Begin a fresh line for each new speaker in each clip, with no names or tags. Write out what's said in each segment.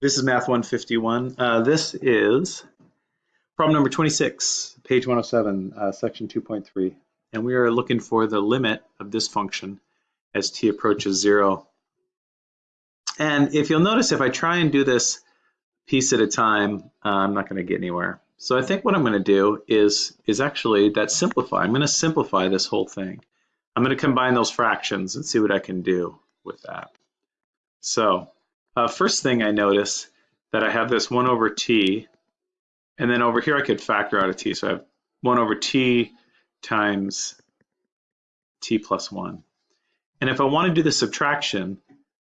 This is Math 151. Uh, this is problem number 26, page 107, uh, section 2.3. And we are looking for the limit of this function as t approaches zero. And if you'll notice, if I try and do this piece at a time, uh, I'm not going to get anywhere. So I think what I'm going to do is, is actually that simplify. I'm going to simplify this whole thing. I'm going to combine those fractions and see what I can do with that. So uh, first thing I notice that I have this 1 over t, and then over here I could factor out a t. So I have 1 over t times t plus 1. And if I want to do the subtraction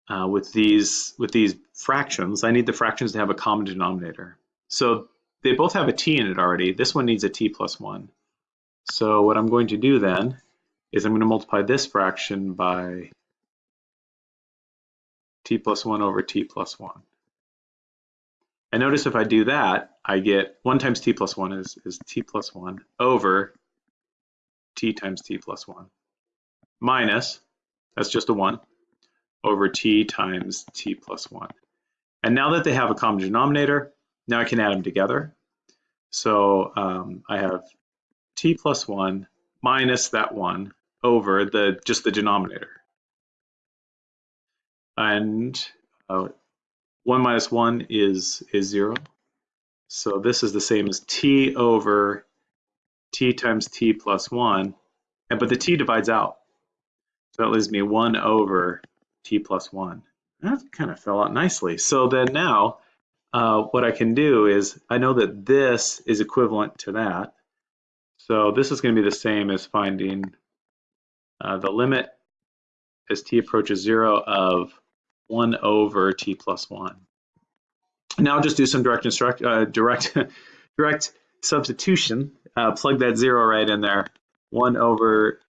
uh, with these with these fractions, I need the fractions to have a common denominator. So they both have a t in it already. This one needs a t plus 1. So what I'm going to do then is I'm going to multiply this fraction by t plus 1 over t plus 1. And notice if I do that, I get 1 times t plus 1 is, is t plus 1 over t times t plus 1 minus, that's just a 1, over t times t plus 1. And now that they have a common denominator, now I can add them together. So um, I have t plus 1 minus that 1 over the just the denominator and uh, 1 minus 1 is, is 0. So this is the same as t over t times t plus 1, and, but the t divides out. So that leaves me 1 over t plus 1. That kind of fell out nicely. So then now, uh, what I can do is, I know that this is equivalent to that. So this is going to be the same as finding uh, the limit as t approaches 0 of 1 over t plus 1. Now I'll just do some direct instruct, uh, direct, direct substitution. Uh, plug that 0 right in there. 1 over,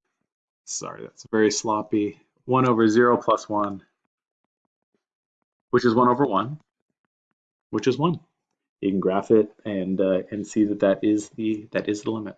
sorry, that's very sloppy. 1 over 0 plus 1, which is 1 over 1, which is 1. You can graph it and uh, and see that that is the that is the limit.